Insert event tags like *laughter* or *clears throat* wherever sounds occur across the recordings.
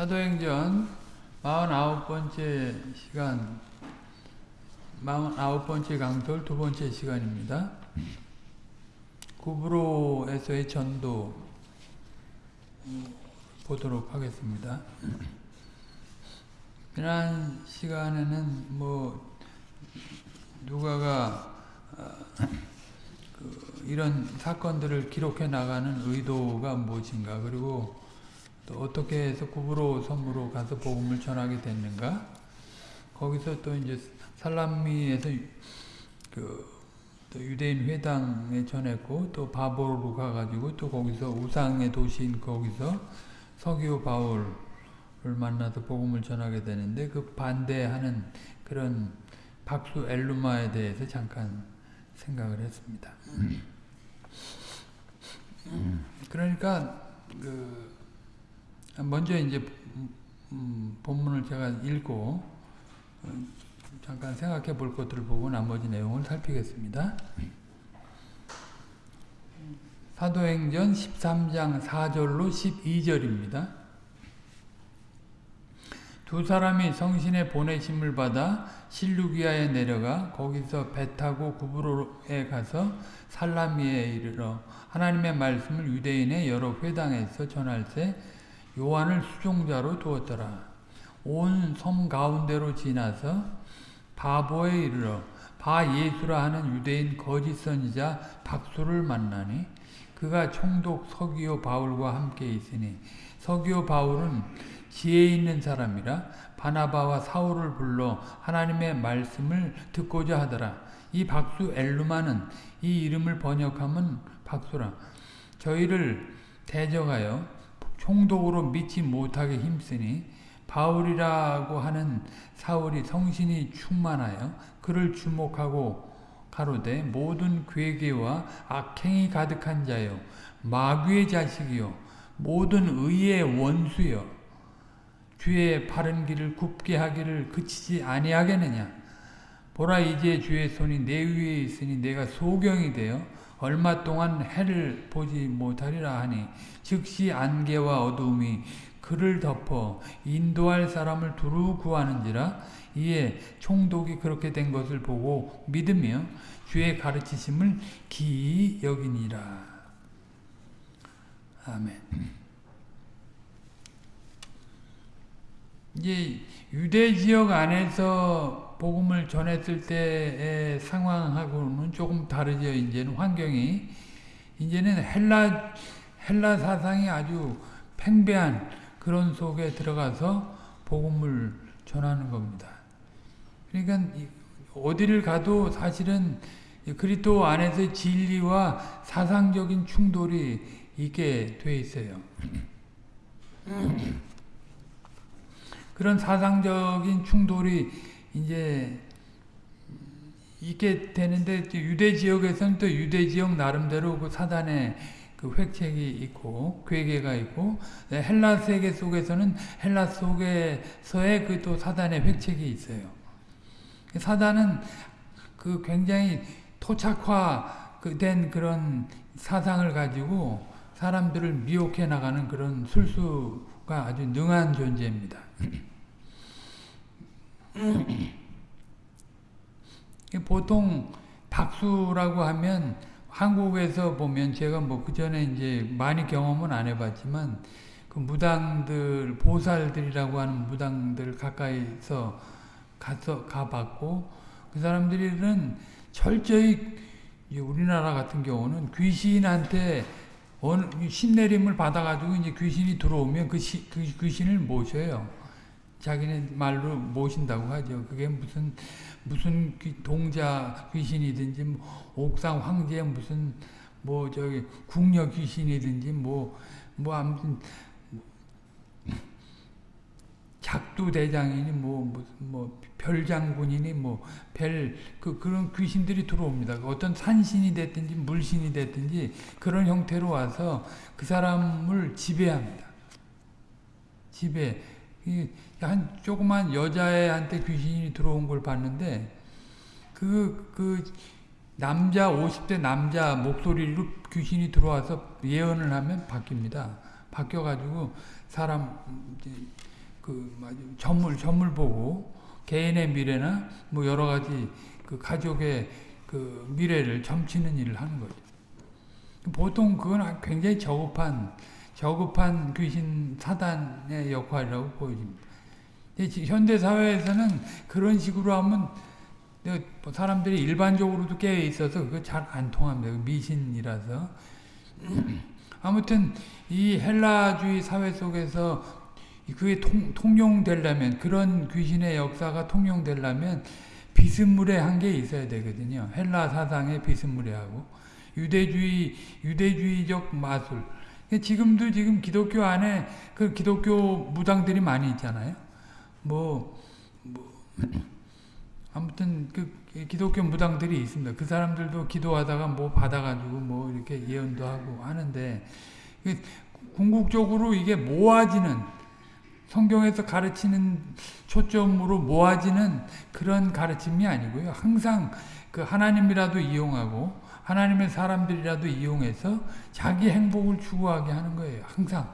사도행전 49번째 시간 49번째 강설 두 번째 시간입니다. 구브로에서의 전도 보도록 하겠습니다. 지난 시간에는 뭐 누가가 그 이런 사건들을 기록해 나가는 의도가 무엇인가 그리고 또 어떻게 해서 구브로 섬으로 가서 복음을 전하게 됐는가 거기서 또 이제 살람미에서 그또 유대인 회당에 전했고 또 바보로 가가지고 또 거기서 우상의 도시인 거기서 서기오 바울을 만나서 복음을 전하게 되는데 그 반대하는 그런 박수 엘루마에 대해서 잠깐 생각을 했습니다. 그러니까 그 먼저 이제 음, 본문을 제가 읽고 잠깐 생각해 볼 것들을 보고 나머지 내용을 살피겠습니다. 사도행전 13장 4절로 12절입니다. 두 사람이 성신의 보내심을 받아 실루기아에 내려가 거기서 배 타고 구브로에 가서 살라미에 이르러 하나님의 말씀을 유대인의 여러 회당에서 전할 때 요한을 수종자로 두었더라. 온 섬 가운데로 지나서 바보에 이르러 바 예수라 하는 유대인 거짓 선지자 박수를 만나니 그가 총독 서기오 바울과 함께 있으니 서기오 바울은 지혜 있는 사람이라 바나바와 사울을 불러 하나님의 말씀을 듣고자 하더라. 이 박수 엘루마는 이 이름을 번역하면 박수라. 저희를 대적하여 총독으로 믿지 못하게 힘쓰니 바울이라고 하는 사울이 성신이 충만하여 그를 주목하고 가로되 모든 괴계와 악행이 가득한 자요 마귀의 자식이요 모든 의의 원수요 주의 바른 길을 굽게 하기를 그치지 아니하겠느냐? 보라 이제 주의 손이 내 위에 있으니 내가 소경이 되어 얼마 동안 해를 보지 못하리라 하니 즉시 안개와 어두움이 그를 덮어 인도할 사람을 두루 구하는지라 이에 총독이 그렇게 된 것을 보고 믿으며 주의 가르치심을 기이 여기니라. 아멘. 이제 유대 지역 안에서 복음을 전했을 때의 상황하고는 조금 다르죠. 이제는 환경이 이제는 헬라 헬라 사상이 아주 팽배한 그런 속에 들어가서 복음을 전하는 겁니다. 그러니까 어디를 가도 사실은 그리스도 안에서 진리와 사상적인 충돌이 있게 돼 있어요. 그런 사상적인 충돌이 이제 있게 되는데 유대 지역에서는 또 유대 지역 나름대로 그 사단의 그 획책이 있고 괴계가 있고 헬라 세계 속에서는 헬라 속에서의 그 또 사단의 획책이 있어요. 사단은 그 굉장히 토착화된 그런 사상을 가지고 사람들을 미혹해 나가는 그런 술수가 아주 능한 존재입니다. *clears throat* 보통 박수라고 하면 한국에서 보면 제가 뭐 그 전에 이제 많이 경험은 안 해봤지만 그 무당들 보살들이라고 하는 무당들 가까이서 가서 가봤고 그 사람들은 철저히 우리나라 같은 경우는 귀신한테 신내림을 받아가지고 이제 귀신이 들어오면 그, 시, 그 귀신을 모셔요. 자기네 말로 모신다고 하죠. 그게 무슨 무슨 동자 귀신이든지 뭐 옥상 황제 무슨 뭐 저기 궁녀 귀신이든지 뭐뭐 뭐 아무튼 작두 대장이니 뭐 무슨 뭐 별장군이니 뭐 별 그 그런 귀신들이 들어옵니다. 어떤 산신이 됐든지 물신이 됐든지 그런 형태로 와서 그 사람을 지배합니다. 지배. 한 조그만 여자애한테 귀신이 들어온 걸 봤는데 그, 그 남자 50대 남자 목소리로 귀신이 들어와서 예언을 하면 바뀝니다. 바뀌어가지고 사람 그 전물 전물 보고 개인의 미래나 뭐 여러 가지 그 가족의 그 미래를 점치는 일을 하는 거죠. 보통 그건 굉장히 저급한 저급한 귀신 사단의 역할이라고 보여집니다. 현대 사회에서는 그런 식으로 하면 사람들이 일반적으로도 깨어 있어서 그거 잘 안 통합니다. 미신이라서. *clears throat* 아무튼 이 헬라주의 사회 속에서 그게 통, 통용되려면 그런 귀신의 역사가 통용되려면 비스무리한 게 있어야 되거든요. 헬라 사상의 비스무리하고 유대주의 유대주의적 마술. 지금도 지금 기독교 안에 그 기독교 무당들이 많이 있잖아요. 뭐, 뭐 아무튼 그 기독교 무당들이 있습니다. 그 사람들도 기도하다가 뭐 받아가지고 뭐 이렇게 예언도 하고 하는데 궁극적으로 이게 모아지는 성경에서 가르치는 초점으로 모아지는 그런 가르침이 아니고요. 항상 그 하나님이라도 이용하고 하나님의 사람들이라도 이용해서 자기 행복을 추구하게 하는 거예요. 항상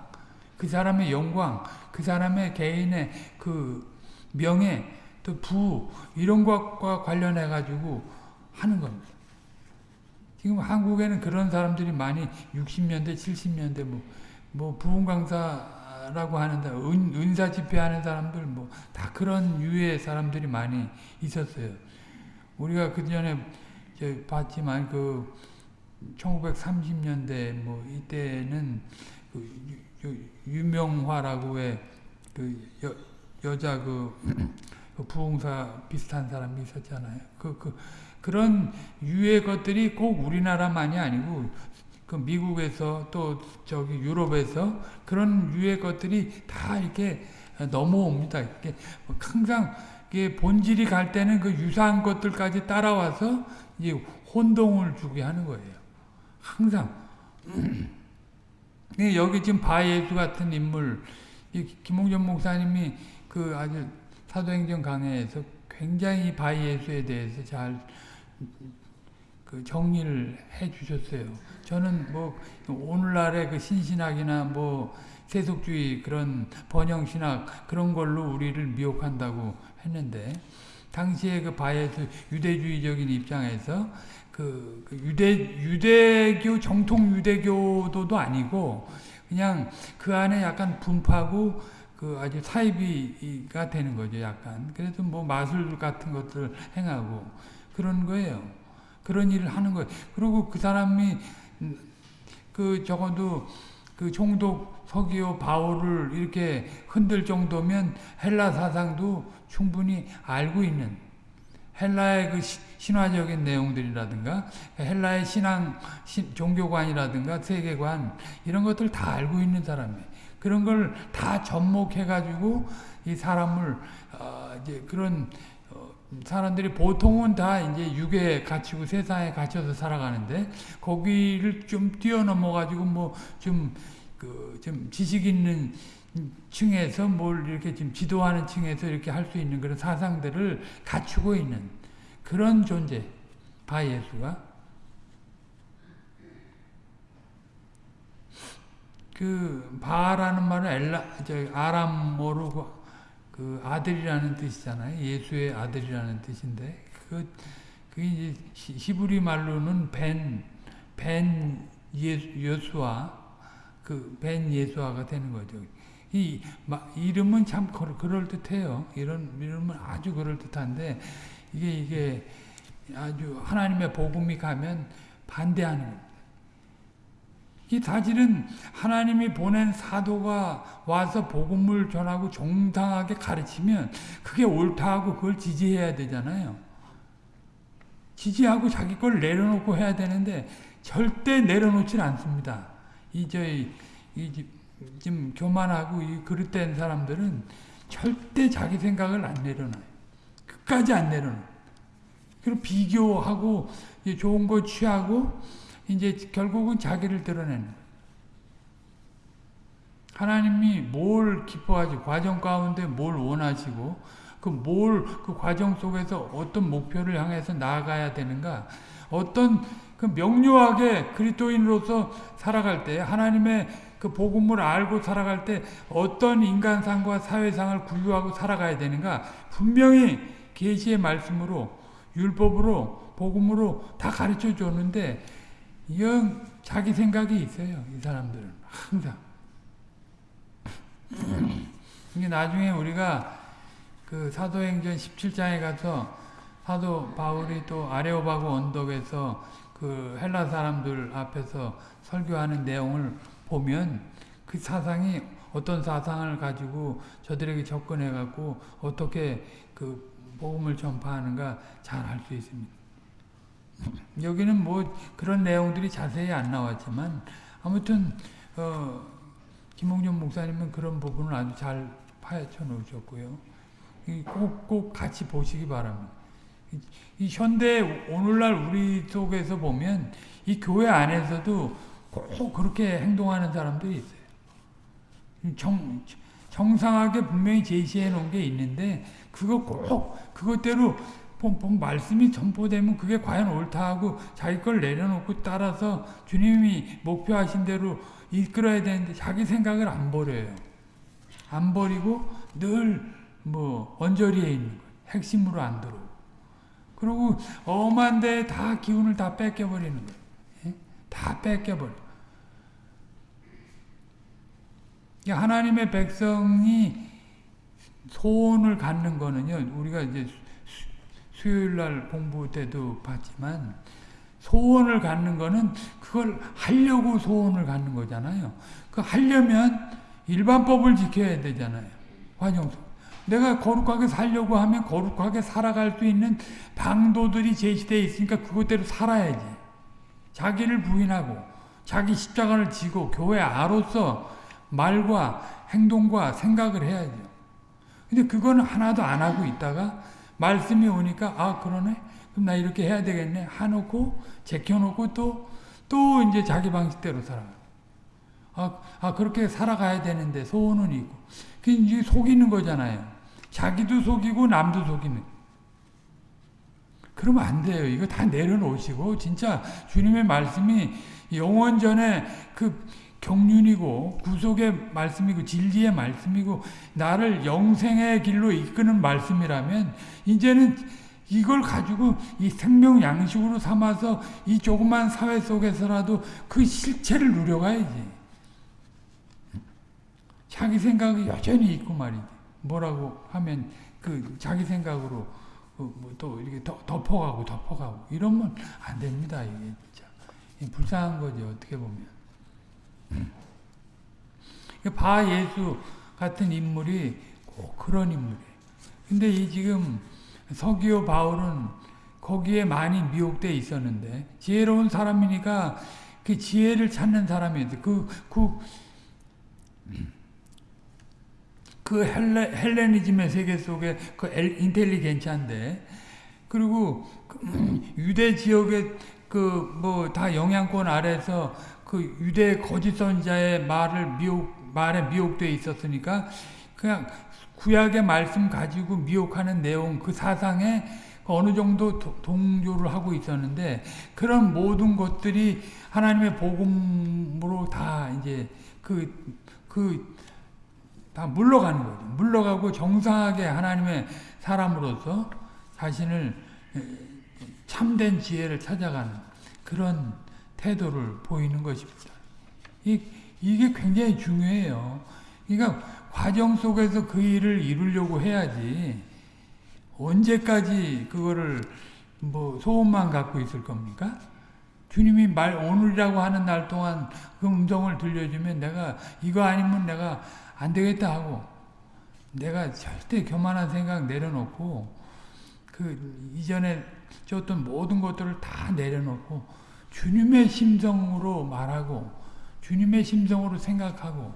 그 사람의 영광, 그 사람의 개인의 그 명예, 또 부 이런 것과 관련해 가지고 하는 겁니다. 지금 한국에는 그런 사람들이 많이 60년대, 70년대 뭐, 뭐 부흥 강사라고 하는데 은, 은사 집회하는 사람들 뭐 다 그런 유의 사람들이 많이 있었어요. 우리가 그 전에 봤지만 그 1930년대 뭐 이때는 그 유, 명화라고 의그 여자 그, *clears throat* 그 부흥사 비슷한 사람이 있었잖아요. 그, 그, 그런 유의 것들이 꼭 우리나라만이 아니고 그 미국에서 또 저기 유럽에서 그런 유의 것들이 다 이렇게 넘어옵니다. 이게 항상 이게 본질이 갈 때는 그 유사한 것들까지 따라와서 이제 혼동을 주게 하는 거예요. 항상. 여기 지금 바예수 같은 인물, 김홍전 목사님이 그 아주 사도행전 강해에서 굉장히 바이예수에 대해서 잘 그 정리를 해 주셨어요. 저는 뭐 오늘날의 그 신신학이나 뭐 세속주의 그런 번영신학 그런 걸로 우리를 미혹한다고 했는데 당시에 그 바예수 유대주의적인 입장에서 그, 그 유대 유대교 정통 유대교도도 아니고 그냥 그 안에 약간 분파고 그 아주 사이비가 되는 거죠, 약간. 그래서 뭐 마술 같은 것들 행하고 그런 거예요. 그런 일을 하는 거예요. 그리고 그 사람이 그 적어도 그 총독 서기오 바울을 이렇게 흔들 정도면 헬라 사상도 충분히 알고 있는 헬라의 그 신화적인 내용들이라든가 헬라의 신앙 신, 종교관이라든가 세계관 이런 것들 다 알고 있는 사람이에요. 그런 걸 다 접목해가지고 이 사람을 어 이제 그런 어 사람들이 보통은 다 이제 육에 갇히고 세상에 갇혀서 살아가는데 거기를 좀 뛰어넘어 가지고 뭐 좀 그 지식 있는 층에서 뭘 이렇게 지금 지도하는 층에서 이렇게 할 수 있는 그런 사상들을 갖추고 있는 그런 존재 바 예수가 그 바라는 말은 엘라 저 아람어로 그, 그 아들이라는 뜻이잖아요. 예수의 아들이라는 뜻인데 그 그게 이제 히브리 말로는 벤 벤 예수와 그 벤 예수아가 되는 거죠. 이 이름은 참 그럴 듯해요. 이런 이름은 아주 그럴 듯한데 이게 이게 아주 하나님의 복음이 가면 반대하는 겁니다. 이 사실은 하나님이 보낸 사도가 와서 복음을 전하고 정당하게 가르치면 그게 옳다고 그걸 지지해야 되잖아요. 지지하고 자기 걸 내려놓고 해야 되는데 절대 내려놓질 않습니다. 이 저희 이 지금 교만하고 이 그릇된 사람들은 절대 자기 생각을 안 내려놔요. 끝까지 안 내려놔. 그리고 비교하고 좋은 거 취하고 이제 결국은 자기를 드러내는 하나님이 뭘 기뻐하지 과정 가운데 뭘 원하시고 그뭘그 과정 속에서 어떤 목표를 향해서 나아가야 되는가 어떤 그 명료하게 그리스도인으로서 살아갈 때 하나님의 그 복음을 알고 살아갈 때 어떤 인간상과 사회상을 구유하고 살아가야 되는가 분명히 계시의 말씀으로 율법으로 복음으로 다 가르쳐 줬는데 이건 자기 생각이 있어요. 이 사람들은 항상. 이게 나중에 우리가 그 사도행전 17장에 가서 사도 바울이 또 아레오바고 언덕에서 그 헬라 사람들 앞에서 설교하는 내용을 보면 그 사상이 어떤 사상을 가지고 저들에게 접근해 갖고 어떻게 그 복음을 전파하는가 잘 알 수 있습니다. 여기는 뭐 그런 내용들이 자세히 안 나왔지만 아무튼 어 김홍준 목사님은 그런 부분을 아주 잘 파헤쳐 놓으셨고요. 꼭, 꼭 같이 보시기 바랍니다. 이 현대 오늘날 우리 속에서 보면 이 교회 안에서도 꼭 그렇게 행동하는 사람들이 있어요. 정, 정상하게 분명히 제시해 놓은 게 있는데 그거 꼭 그것대로 말씀이 전포되면 그게 과연 옳다 하고 자기 걸 내려놓고 따라서 주님이 목표하신 대로 이끌어야 되는데 자기 생각을 안 버려요. 안 버리고 늘 뭐 언저리에 있는 거예요. 핵심으로 안 들어오고. 그리고 엄한 데에 다 기운을 다 뺏겨버리는 거예요. 예? 다 뺏겨버려. 하나님의 백성이 소원을 갖는 거는요, 우리가 이제 수요일 날 공부 때도 봤지만, 소원을 갖는 거는 그걸 하려고 소원을 갖는 거잖아요. 그 하려면 일반법을 지켜야 되잖아요. 환영소. 내가 거룩하게 살려고 하면 거룩하게 살아갈 수 있는 방도들이 제시되어 있으니까 그것대로 살아야지. 자기를 부인하고 자기 십자가를 지고 교회 아로서 말과 행동과 생각을 해야죠. 근데 그거는 하나도 안 하고 있다가 말씀이 오니까 아 그러네 그럼 나 이렇게 해야 되겠네 하놓고 제껴놓고 또 또 이제 자기 방식대로 살아. 아, 아 그렇게 살아가야 되는데 소원은 있고 그 이제 속이는 거잖아요. 자기도 속이고 남도 속이는. 그러면 안 돼요. 이거 다 내려놓으시고 진짜 주님의 말씀이 영원전에 그 경륜이고 구속의 말씀이고 진리의 말씀이고 나를 영생의 길로 이끄는 말씀이라면 이제는 이걸 가지고 이 생명 양식으로 삼아서 이 조그만 사회 속에서라도 그 실체를 누려가야지. 자기 생각이 여전히 있고 말이지. 뭐라고 하면 그 자기 생각으로 그또 이렇게 덮어가고 덮어가고 이러면 안 됩니다. 이게 진짜 불쌍한 거죠. 어떻게 보면. 바 예수 같은 인물이 꼭 그런 인물이에요. 근데 이 지금 서기오 바울은 거기에 많이 미혹돼 있었는데 지혜로운 사람이니까 그 지혜를 찾는 사람이었어. 그, 그, 그 헬레, 헬레니즘의 세계 속에 그 인텔리겐차인데 그리고 그 유대 지역의 그 뭐 다 영향권 아래서 그 유대 거짓 선자의 말을 미혹 말에 미혹돼 있었으니까 그냥 구약의 말씀 가지고 미혹하는 내용 그 사상에 어느 정도 동조를 하고 있었는데 그런 모든 것들이 하나님의 복음으로 다 이제 그, 그, 다 물러가는 거죠. 물러가고 정상하게 하나님의 사람으로서 자신을 참된 지혜를 찾아가는 그런 태도를 보이는 것입니다. 이, 이게 굉장히 중요해요. 그러니까 과정 속에서 그 일을 이루려고 해야지 언제까지 그거를 뭐 소원만 갖고 있을 겁니까? 주님이 말 오늘이라고 하는 날 동안 그 음성을 들려주면 내가 이거 아니면 내가 안 되겠다 하고 내가 절대 교만한 생각 내려놓고 그 이전에 줬던 모든 것들을 다 내려놓고 주님의 심정으로 말하고 주님의 심정으로 생각하고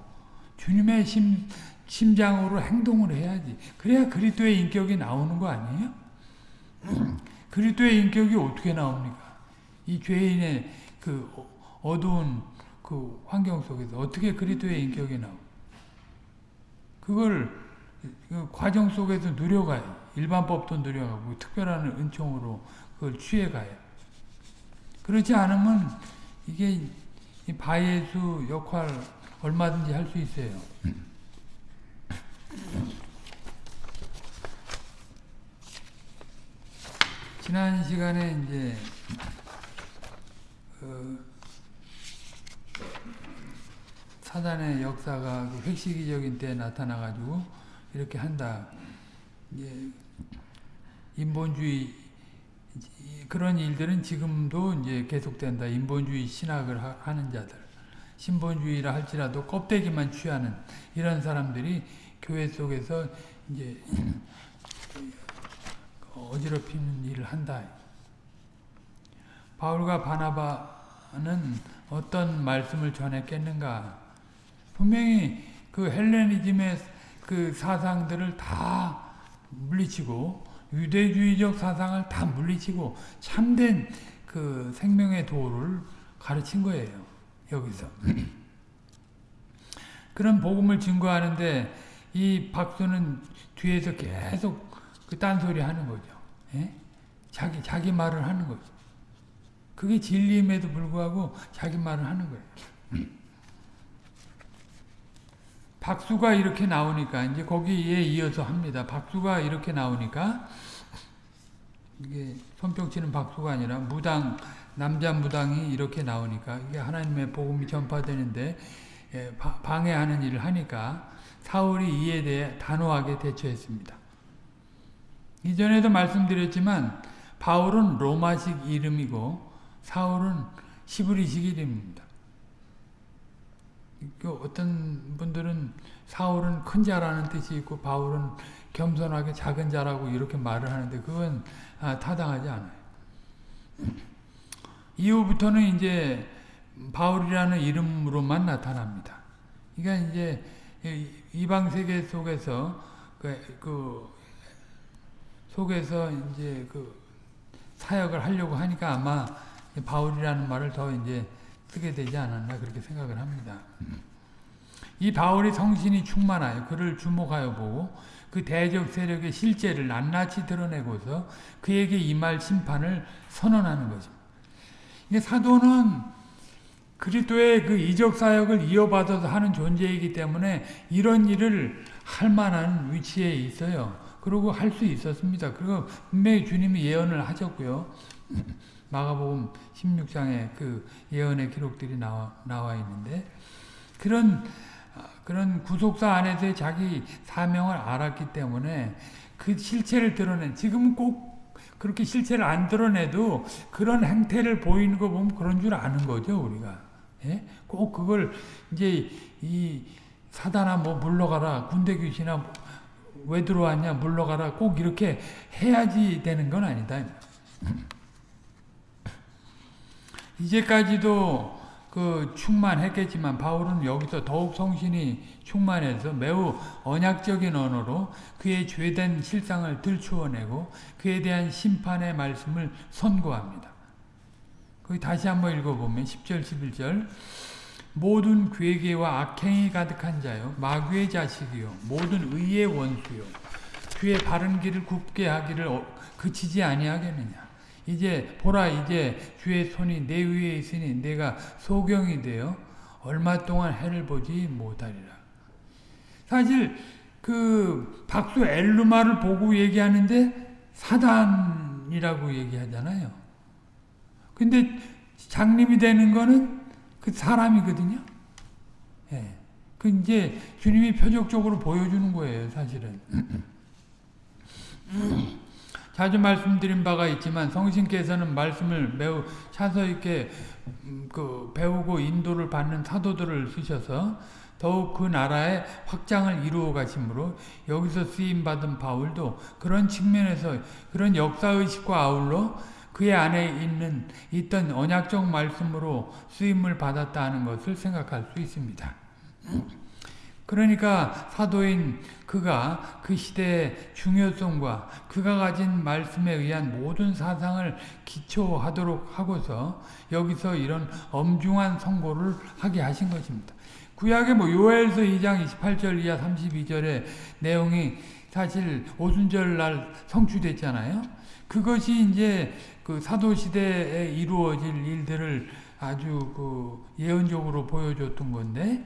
주님의 심, 심장으로 행동을 해야지. 그래야 그리스도의 인격이 나오는 거 아니에요? *clears throat* 그리스도의 인격이 어떻게 나옵니까? 이 죄인의 그 어두운 그 환경 속에서 어떻게 그리스도의 인격이 나오? 그걸 그 과정 속에서 누려가요. 일반법도 누려가고 특별한 은총으로 그걸 취해가요. 그렇지 않으면 이게 바예수 역할 얼마든지 할 수 있어요. 지난 시간에 이제 어, 사단의 역사가 그 획시기적인 때 나타나가지고 이렇게 한다. 이제 인본주의 그런 일들은 지금도 이제 계속된다. 인본주의 신학을 하, 는 자들, 신본주의라 할지라도 껍데기만 취하는 이런 사람들이 교회 속에서 이제 어지럽히는 일을 한다. 바울과 바나바는 어떤 말씀을 전했겠는가? 분명히 그 헬레니즘의 그 사상들을 다 물리치고 유대주의적 사상을 다 물리치고 참된 그 생명의 도를 가르친 거예요. 여기서. *clears throat* 그런 복음을 증거하는데 이 박수는 뒤에서 계속 그 딴소리 하는 거죠. 예? 자기, 자기 말을 하는 거죠. 그게 진리임에도 불구하고 자기 말을 하는 거예요. *clears throat* 박수가 이렇게 나오니까 이제 거기에 이어서 합니다. 박수가 이렇게 나오니까 이게 손뼉치는 박수가 아니라 무당 남자 무당이 이렇게 나오니까 이게 하나님의 복음이 전파되는데 예, 방해하는 일을 하니까 사울이 이에 대해 단호하게 대처했습니다. 이전에도 말씀드렸지만 바울은 로마식 이름이고 사울은 시브리식 이름입니다. 그 어떤 분들은 사울은 큰 자라는 뜻이 있고 바울은 겸손하게 작은 자라고 이렇게 말을 하는데 그건 아, 타당하지 않아요. 이후부터는 이제 바울이라는 이름으로만 나타납니다. 그러니까 이제 이방 세계 속에서 그, 그 속에서 이제 그 사역을 하려고 하니까 아마 바울이라는 말을 더 이제 쓰게 되지 않았나 그렇게 생각을 합니다. 이 바울이 성신이 충만하여 그를 주목하여 보고 그 대적 세력의 실제를 낱낱이 드러내고서 그에게 임할 심판을 선언하는 것입니다. 사도는 그리스도의 그 이적 사역을 이어받아서 하는 존재이기 때문에 이런 일을 할 만한 위치에 있어요. 그리고 할 수 있었습니다. 그리고 분명히 주님이 예언을 하셨고요. *laughs* 마가복음 16장에 그 예언의 기록들이 나와, 나와 있는데 그런 그런 구속사 안에서의 자기 사명을 알았기 때문에 그 실체를 드러낸 지금은 꼭 그렇게 실체를 안 드러내도 그런 행태를 보이는 거 보면 그런 줄 아는 거죠 우리가. 예? 꼭 그걸 이제 이 사단아 뭐 물러가라. 군대 귀신아 왜 들어왔냐 물러가라. 꼭 이렇게 해야지 되는 건 아니다 이제까지도 그 충만했겠지만 바울은 여기서 더욱 성신이 충만해서 매우 언약적인 언어로 그의 죄된 실상을 들추어내고 그에 대한 심판의 말씀을 선고합니다. 다시 한번 읽어보면 10절 11절 모든 괴계와 악행이 가득한 자요 마귀의 자식이요 모든 의의 원수요 주의 바른 길을 굽게 하기를 어, 그치지 아니하겠느냐 이제 보라 이제 주의 손이 내 위에 있으니 내가 소경이 되어 얼마 동안 해를 보지 못하리라. 사실 그 박수 엘루마를 보고 얘기하는데 사단이라고 얘기하잖아요. 근데 장님이 되는 거는 그 사람이거든요. 예. 그 이제 주님이 표적적으로 보여주는 거예요, 사실은. *laughs* 자주 말씀드린 바가 있지만 성신께서는 말씀을 매우 차서 있게 음, 그 배우고 인도를 받는 사도들을 쓰셔서 더욱 그 나라의 확장을 이루어 가심으로 여기서 쓰임 받은 바울도 그런 측면에서 그런 역사의식과 아울러 그의 안에 있는 있던 언약적 말씀으로 쓰임을 받았다 는 것을 생각할 수 있습니다. 그러니까 사도인 그가 그 시대의 중요성과 그가 가진 말씀에 의한 모든 사상을 기초하도록 하고서 여기서 이런 엄중한 선고를 하게 하신 것입니다. 구약의 뭐 요엘서 2장 28절 이하 32절의 내용이 사실 오순절 날 성취됐잖아요. 그것이 이제 그 사도 시대에 이루어질 일들을 아주 그 예언적으로 보여줬던 건데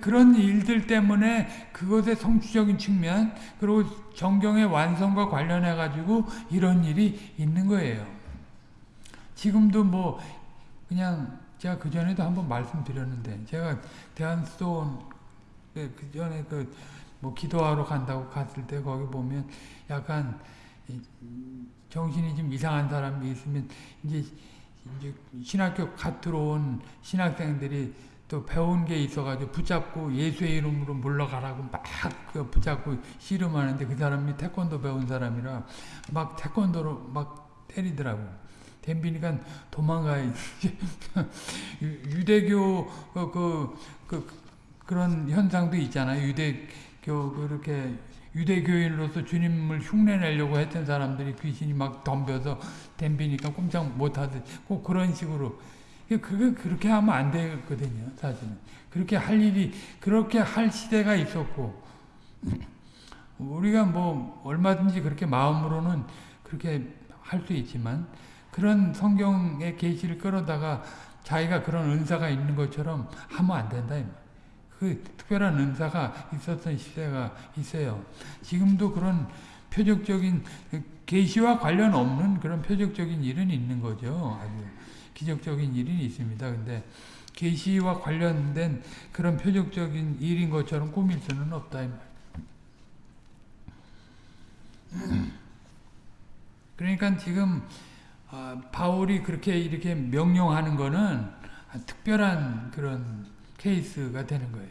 그런 일들 때문에 그것의 성취적인 측면 그리고 정경의 완성과 관련해 가지고 이런 일이 있는 거예요. 지금도 뭐 그냥 제가 그 전에도 한번 말씀드렸는데 제가 대한수도원 그 전에 그 뭐 기도하러 간다고 갔을 때 거기 보면 약간 정신이 좀 이상한 사람이 있으면 이제 이제 신학교 갓 들어온 신학생들이 또 배운 게 있어가지고 붙잡고 예수의 이름으로 물러가라고 막그 붙잡고 씨름하는데 그 사람이 태권도 배운 사람이라 막 태권도로 막 때리더라고. 댐비니까 도망가야 *laughs* 유대교 그, 그, 그, 그런 현상도 있잖아요. 유대교 그렇게 유대교인으로서 주님을 흉내내려고 했던 사람들이 귀신이 막 덤벼서 댐비니까 꼼짝 못하듯 꼭 그런 식으로 그게 그렇게 하면 안 되거든요. 사실은 그렇게 할 일이 그렇게 할 시대가 있었고 우리가 뭐 얼마든지 그렇게 마음으로는 그렇게 할 수 있지만 그런 성경의 계시를 끌어다가 자기가 그런 은사가 있는 것처럼 하면 안 된다. 그 특별한 은사가 있었던 시대가 있어요. 지금도 그런 표적적인 계시와 관련 없는 그런 표적적인 일은 있는 거죠. 아주 기적적인 일은 있습니다. 근데 계시와 관련된 그런 표적적인 일인 것처럼 꾸밀 수는 없다. *clears throat* 그러니까 지금 바울이 그렇게 이렇게 명령하는 거는 특별한 그런 케이스가 되는 거예요.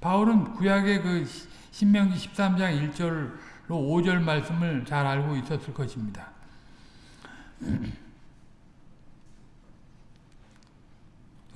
바울은 구약의 그 신명기 13장 1절로 5절 말씀을 잘 알고 있었을 것입니다. *clears throat*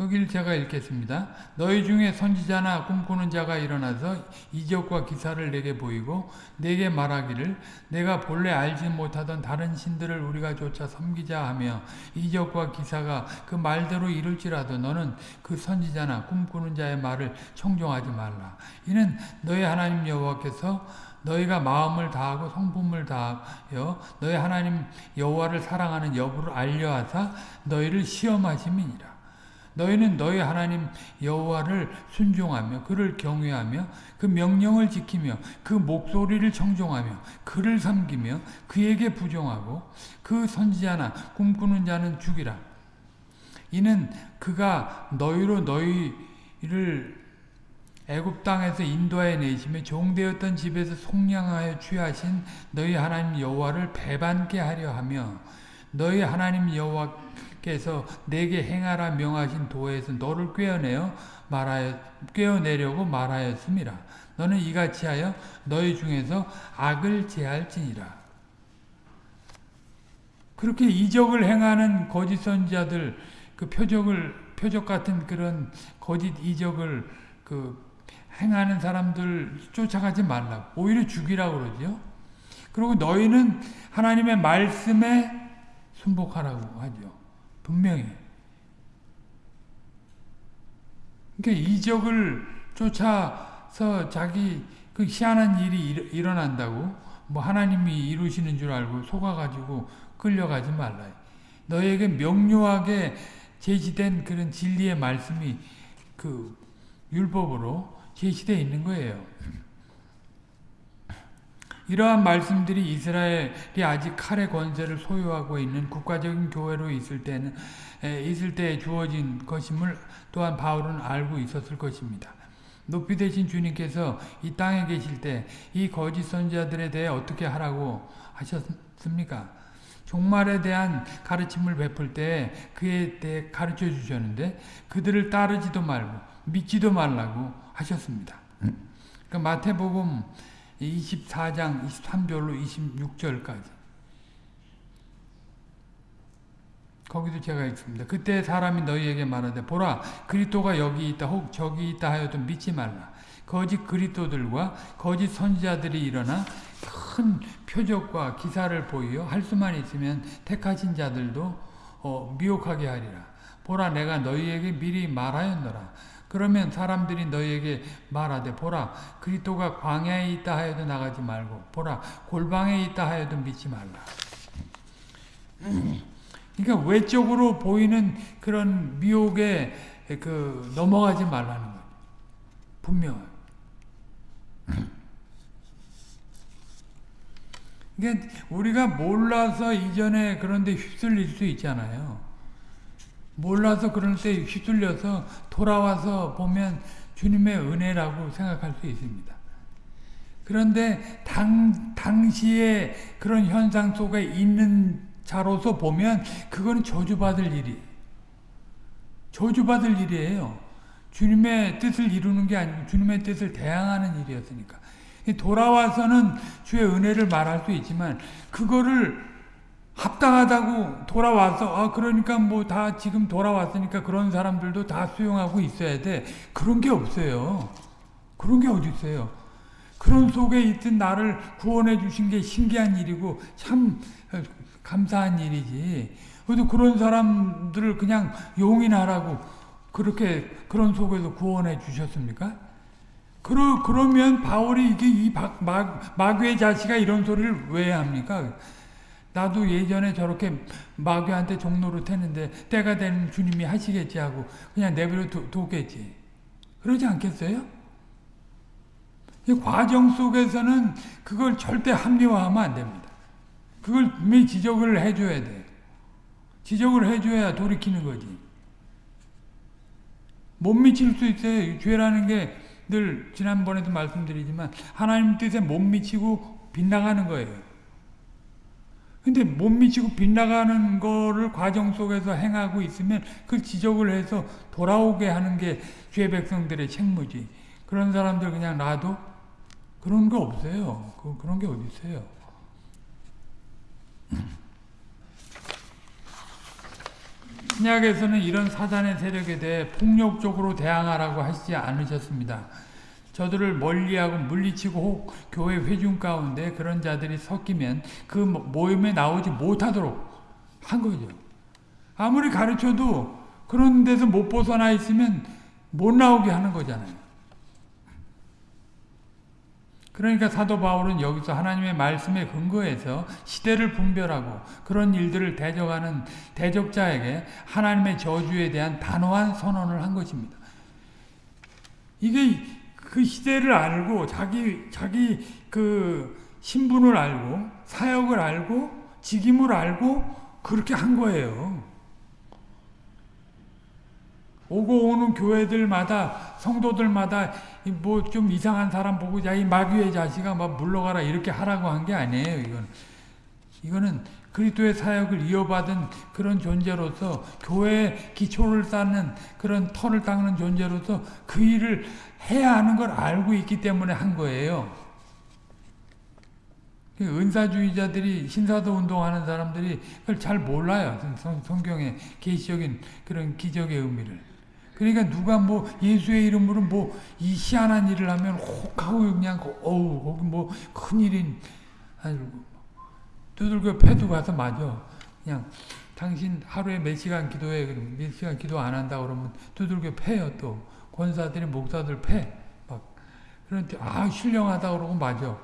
거기를 제가 읽겠습니다. 너희 중에 선지자나 꿈꾸는 자가 일어나서 이적과 기사를 내게 보이고 내게 말하기를 내가 본래 알지 못하던 다른 신들을 우리가 쫓아 섬기자 하며 이적과 기사가 그 말대로 이룰지라도 너는 그 선지자나 꿈꾸는 자의 말을 청종하지 말라. 이는 너희 하나님 여호와께서 너희가 마음을 다하고 성품을 다하여 너희 하나님 여호와를 사랑하는 여부를 알려하사 너희를 시험하심이니라. 너희는 너희 하나님 여호와를 순종하며 그를 경외하며 그 명령을 지키며 그 목소리를 청종하며 그를 섬기며 그에게 부정하고 그 선지자나 꿈꾸는 자는 죽이라. 이는 그가 너희로 너희를 애굽 땅에서 인도하여 내시며 종되었던 집에서 속량하여 취하신 너희 하나님 여호와를 배반케 하려 하며 너희 하나님 여호와 께서 내게 행하라 명하신 도에서 너를 꿰어내어 말하여 꿰어내려고 말하였음이라. 너는 이같이 하여 너희 중에서 악을 제할지니라. 그렇게 이적을 행하는 거짓 선지자들 그 표적을 표적 같은 그런 거짓 이적을 그 행하는 사람들 쫓아가지 말라고 오히려 죽이라고 그러죠. 그리고 너희는 하나님의 말씀에 순복하라고 하죠. 분명히. 그러니까 이적을 쫓아서 자기 그 희한한 일이 일어난다고 뭐 하나님이 이루시는 줄 알고 속아가지고 끌려가지 말라. 너에게 명료하게 제시된 그런 진리의 말씀이 그 율법으로 제시되어 있는 거예요. 이러한 말씀들이 이스라엘이 아직 칼의 권세를 소유하고 있는 국가적인 교회로 있을 때는 있을 때 주어진 것임을 또한 바울은 알고 있었을 것입니다. 높이 되신 주님께서 이 땅에 계실 때 이 거짓 선지자들에 대해 어떻게 하라고 하셨습니까? 종말에 대한 가르침을 베풀 때 그에 대해 가르쳐 주셨는데 그들을 따르지도 말고 믿지도 말라고 하셨습니다. 그 마태복음 24장 23절로 26절까지 거기도 제가 읽습니다. 그때 사람이 너희에게 말하되 보라 그리스도가 여기 있다 혹 저기 있다 하여도 믿지 말라. 거짓 그리스도들과 거짓 선지자들이 일어나 큰 표적과 기사를 보이어 할 수만 있으면 택하신 자들도 어, 미혹하게 하리라. 보라 내가 너희에게 미리 말하였노라. 그러면 사람들이 너희에게 말하되 보라 그리스도가 광야에 있다 하여도 나가지 말고 보라 골방에 있다 하여도 믿지 말라. 그러니까 외적으로 보이는 그런 미혹에 그 넘어가지 말라는 거예요. 분명해요. 그러니까 우리가 몰라서 이전에 그런데 휩쓸릴 수 있잖아요. 몰라서 때 휩쓸려서 돌아와서 보면 주님의 은혜라고 생각할 수 있습니다. 그런데 당, 당시에 그런 현상 속에 있는 자로서 보면 그거는 저주받을 일이 저주받을 일이에요. 주님의 뜻을 이루는 게 아니고 주님의 뜻을 대항하는 일이었으니까. 돌아와서는 주의 은혜를 말할 수 있지만 그거를 합당하다고 돌아와서 아 그러니까 뭐 다 지금 돌아왔으니까 그런 사람들도 다 수용하고 있어야 돼. 그런 게 없어요. 그런 게 어디 있어요. 그런 속에 있던 나를 구원해 주신 게 신기한 일이고 참 감사한 일이지. 그래도 그런 사람들을 그냥 용인하라고 그렇게 그런 속에서 구원해 주셨습니까? 그러, 그러면 바울이 이게 이 마, 마귀의 자식아 이런 소리를 왜 합니까? 나도 예전에 저렇게 마귀한테 종로를 했는데 때가 되면 주님이 하시겠지 하고 그냥 내버려 뒀겠지. 그러지 않겠어요? 이 과정 속에서는 그걸 절대 합리화하면 안 됩니다. 그걸 분명히 지적을 해줘야 돼. 지적을 해줘야 돌이키는 거지. 못 미칠 수 있어요. 죄라는 게 늘 지난번에도 말씀드리지만 하나님 뜻에 못 미치고 빗나가는 거예요. 근데 못 미치고 빗나가는 거를 과정 속에서 행하고 있으면 그 지적을 해서 돌아오게 하는 게 죄 백성들의 책무지. 그런 사람들 그냥 놔도 그런 거 없어요. 그, 그런 게 어디 있어요. 신약에서는 이런 사단의 세력에 대해 폭력적으로 대항하라고 하시지 않으셨습니다. 저들을 멀리하고 물리치고 혹 교회 회중 가운데 그런 자들이 섞이면 그 모임에 나오지 못하도록 한 거죠. 아무리 가르쳐도 그런 데서 못 벗어나 있으면 못 나오게 하는 거잖아요. 그러니까 사도 바울은 여기서 하나님의 말씀에 근거해서 시대를 분별하고 그런 일들을 대적하는 대적자에게 하나님의 저주에 대한 단호한 선언을 한 것입니다. 이게 그 시대를 알고 자기 자기 그 신분을 알고 사역을 알고 직임을 알고 그렇게 한 거예요. 오고 오는 교회들마다 성도들마다 뭐 좀 이상한 사람 보고 자이 마귀의 자식아 막 물러가라 이렇게 하라고 한 게 아니에요. 이건 이거는 그리스도의 사역을 이어받은 그런 존재로서 교회의 기초를 쌓는 그런 터를 닦는 존재로서 그 일을 해야 하는 걸 알고 있기 때문에 한 거예요. 그 은사주의자들이 신사도 운동하는 사람들이 그걸 잘 몰라요. 성경의 계시적인 그런 기적의 의미를. 그러니까 누가 뭐 예수의 이름으로 뭐 이 희한한 일을 하면 혹하고 그냥 어우 거기 뭐 큰일인 아이고 두들겨 패도 가서 맞아. 그냥 당신 하루에 몇 시간 기도해 몇 시간 기도 안 한다 그러면 두들겨 패요 또 권사들이 목사들 패 막 그런데 아 신령하다 그러고 맞아.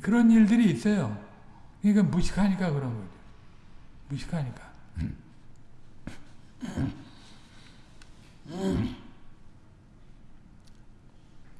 그런 일들이 있어요. 그러니까 무식하니까 그런 거죠. 무식하니까. *laughs*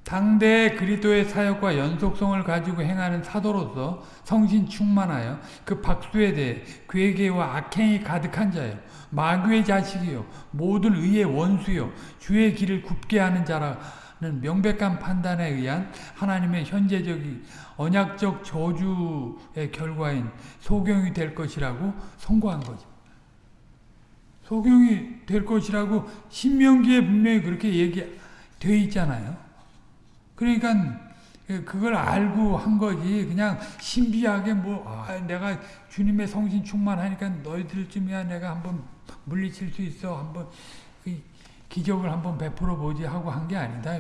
당대의 그리스도의 사역과 연속성을 가지고 행하는 사도로서 성신 충만하여 그 박수에 대해 괴계와 악행이 가득한 자요 마귀의 자식이요 모든 의의 원수요 주의 길을 굽게 하는 자라는 명백한 판단에 의한 하나님의 현재적인 언약적 저주의 결과인 소경이 될 것이라고 선고한 거죠. 소경이 될 것이라고 신명기에 분명히 그렇게 얘기되어 있잖아요. 그러니까 그걸 알고 한 거지 그냥 신비하게 뭐 아, 내가 주님의 성신 충만하니까 너희들쯤이야 내가 한번 물리칠 수 있어 한번 그 기적을 한번 베풀어 보지 하고 한 게 아니다.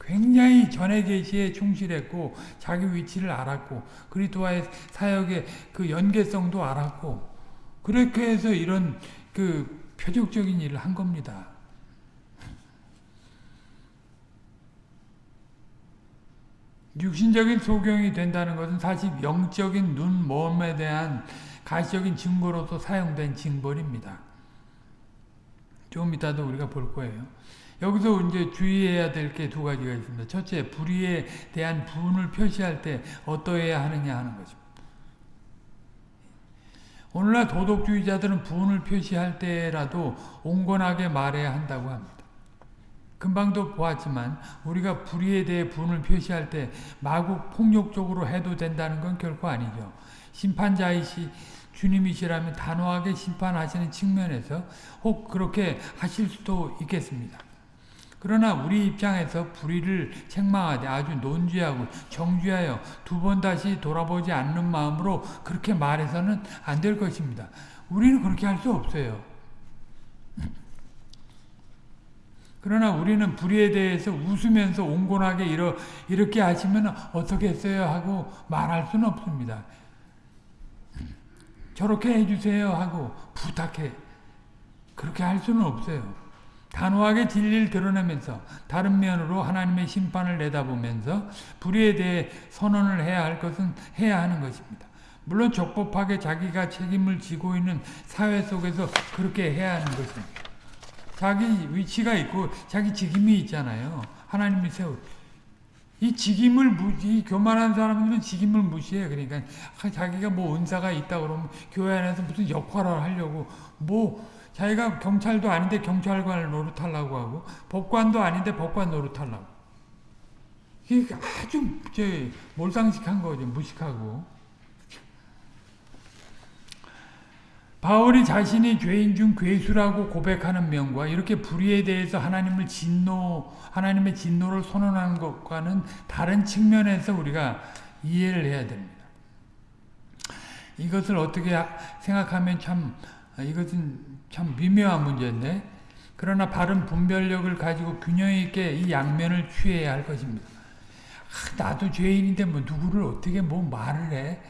굉장히 전의 계시에 충실했고 자기 위치를 알았고 그리스도와의 사역의 그 연계성도 알았고 그렇게 해서 이런 그 표적적인 일을 한 겁니다. 육신적인 소경이 된다는 것은 사실 영적인 눈, 몸에 대한 가시적인 증거로서 사용된 징벌입니다. 좀 이따도 우리가 볼 거예요. 여기서 이제 주의해야 될 게 두 가지가 있습니다. 첫째, 불의에 대한 분을 표시할 때 어떠해야 하느냐 하는 것입니다. 오늘날 도덕주의자들은 분을 표시할 때라도 온건하게 말해야 한다고 합니다. 금방도 보았지만 우리가 불의에 대해 분을 표시할 때 마구 폭력적으로 해도 된다는 건 결코 아니죠. 심판자이시 주님이시라면 단호하게 심판하시는 측면에서 혹 그렇게 하실 수도 있겠습니다. 그러나 우리 입장에서 불의를 책망하되 아주 논지하고 정죄하여 두 번 다시 돌아보지 않는 마음으로 그렇게 말해서는 안 될 것입니다. 우리는 그렇게 할 수 없어요. 그러나 우리는 불의에 대해서 웃으면서 온건하게 이러, 이렇게 하시면 어떻게 했어요 하고 말할 수는 없습니다. 저렇게 해주세요 하고 부탁해. 그렇게 할 수는 없어요. 단호하게 진리를 드러내면서 다른 면으로 하나님의 심판을 내다보면서 불의에 대해 선언을 해야 할 것은 해야 하는 것입니다. 물론 적법하게 자기가 책임을 지고 있는 사회 속에서 그렇게 해야 하는 것입니다. 자기 위치가 있고 자기 직임이 있잖아요. 하나님이 세우. 이 직임을 무시, 교만한 사람들은 직임을 무시해. 그러니까 자기가 뭐 은사가 있다 그러면 교회 안에서 무슨 역할을 하려고 뭐 자기가 경찰도 아닌데 경찰관을 노릇하려고 하고 법관도 아닌데 법관 노릇하려고. 이게 아주 저 몰상식한 거죠. 무식하고. 바울이 자신이 죄인 중 괴수라고 고백하는 면과 이렇게 불의에 대해서 하나님을 진노, 하나님의 진노를 선언하는 것과는 다른 측면에서 우리가 이해를 해야 됩니다. 이것을 어떻게 생각하면 참, 이것은 참 미묘한 문제인데, 그러나 바른 분별력을 가지고 균형 있게 이 양면을 취해야 할 것입니다. 아, 나도 죄인인데 뭐 누구를 어떻게 뭐 말을 해?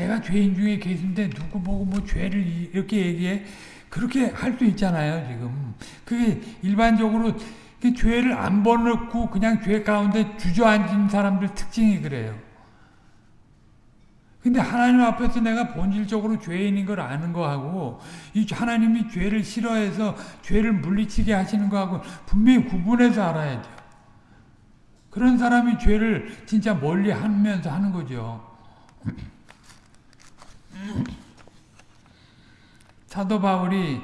내가 죄인 중에 계신데 누구 보고 뭐 죄를 이렇게 얘기해? 그렇게 할 수 있잖아요, 지금. 그게 일반적으로 그 죄를 안 버놓고 그냥 죄 가운데 주저앉은 사람들 특징이 그래요. 근데 하나님 앞에서 내가 본질적으로 죄인인 걸 아는 거하고 이 하나님이 죄를 싫어해서 죄를 물리치게 하시는 거하고 분명히 구분해서 알아야 돼요. 그런 사람이 죄를 진짜 멀리 하면서 하는 거죠. 사도 바울이